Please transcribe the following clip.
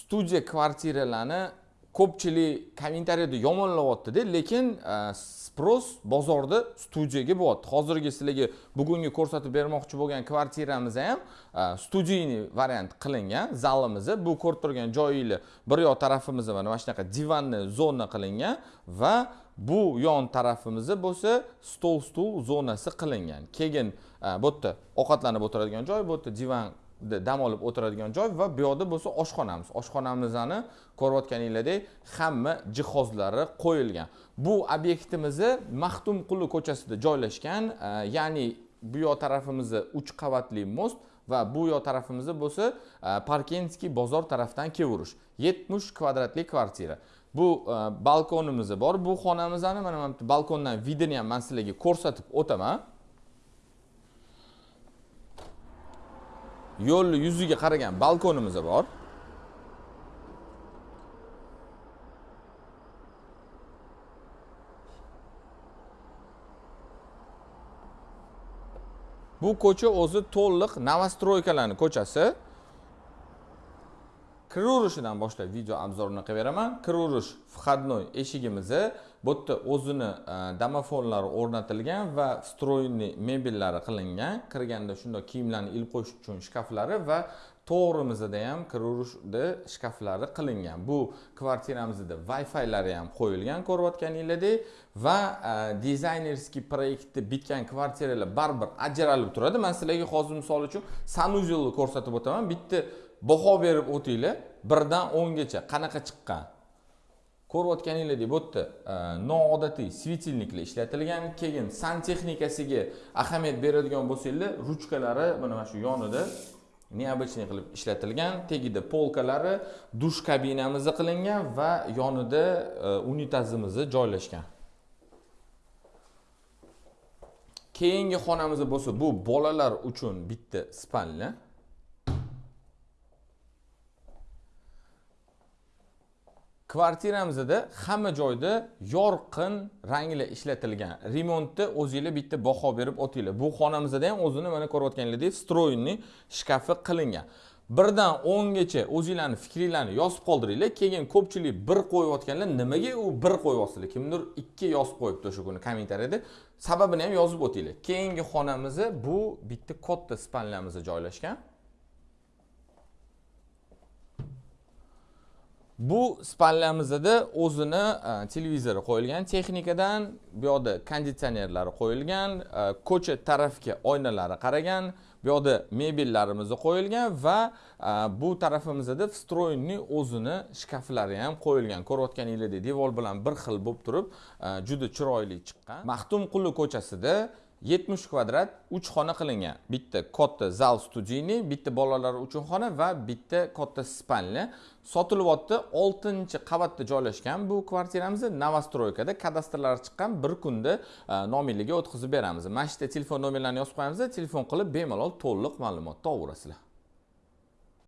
studiya kvartiralarni ko'pchilik kommentariyada yomonlayaptida lekin e, spros bozorda studiyaga bo'lyapti. Hozirgi sizlarga bugungi ko'rsatib bermoqchi bo'lgan kvartiramiz ham e, studiyniy variant qilingan zalimizni bu ko'rib turgan joyinglar bir yoq tarafimizda mana mana shunaqa divanni zona qilingan va bu yon tarafimizda bo'lsa stol stul zonasi qilingan. Keyin e, bu yerda ovqatlanib o'tiradigan joy bu yerda divan dam olib o'tiradigan joy va bu yoqda bo'lsa oshxonamiz. Oshxonamizni ko'rayotganinglardek hamma jihozlari qo'yilgan. Bu obyektimizni maxtumquli ko'chasida joylashgan e, ya'ni bu yoq tarafimizda uch qavatli most va bu yoq tarafimizda bo'lsa e, parkenskiy bozor tarafdan kelaverish yetmish kvadratli kvartira. Bu e, balkonimiz bor. Bu xonamizni mana mana bu balkondan vidini ham man sizlarga ko'rsatib o'taman. Yo'lni yuziga qaragan balkonimiz bor. Bu ko'cha o'zi to'liq novostroykalarni ko'chasi. Kiraverishidan boshlab video obzorini qilib beraman. Kiraverish входной eshigimizni bu yerda o'zini e, domofonlari o'rnatilgan va встроенный mebellari qilingan. Kirganda shundoq kiyimlarni ilib qo'yish uchun shkaflari va to'g'rimizda ham kiraverishni shkaflari qilingan. Bu kvartiramizda wi filari ham qo'yilgan ko'rayotganinglardek va e, dizaynerskiy proyektni bitgan kvartiralar baribir ajralib turadi. Man sizlarga hozir misol uchun sanuzelni ko'rsatib o'taman. Bitta baho berib o'tinglar. Birdan o'ngacha. Qanaqa chiqqan? Ko'rayotganinglardek bu yerda noodatiy svetilniklar ishlatilgan. Keyin santexnikasiga ahamiyat beradigan bo'lsanglar ruchkalari mana mana shu yonida необычный qilib ishlatilgan tagida polkalari dush kabinamizni qilingan va yonida unitazimiz unitazimizni joylashgan. Keyingi xonamiz bo'lsa bu bolalar uchun bitta spalnya kvartiramizda hamma joyda yorqin ranglar ishlatilgan remontni o'zinglar bitta baho berib o'tinglar. Bu xonamizda ham o'zini mana ko'rayotganingizdek stroyniy shkafi qilingan. Birdan o'ngacha o'zinglarni fikringlarni yozib qoldiringlar keyin ko'pchilik bir qo'yayotganlar nimaga u bir qo'yyapsizlar kimdir ikki yozib qo'yibdi o'sha kuni kommentariyada. Sababini ham yozib o'tinglar. Keyingi xonamiz bu bitta katta spanlamiz joylashgan. Bu spallamizda o'zini e, televizori qo'yilgan texnikadan bu yoqda konditsionerlari qo'yilgan e, ko'cha tarafga oynalari qaragan bu yoqda mebellarimiz qo'yilgan va e, bu tarafimizda встроенный o'zini shkaflari ham qo'yilgan. Ko'rayotganingizdek devor bilan bir xil bo'lib turib juda chiroyli chiqqan. Maxtumquli ko'chasida yetmish kvadrat 3 xona qilingan. Bitta katta zal studiyniy bitta bolalar uchun xona va bitta katta spanli. Sotilyapti 6 qavatda joylashgan bu kvartiramiz. Novostroykada kadastrlari chiqqan bir kunda e, o'tkazib beramiz. Mana shu yerda telefon nomerlarini yozib qo'yamiz. Telefon qilib bemalol to'liq ma'lumotni olaverasizlar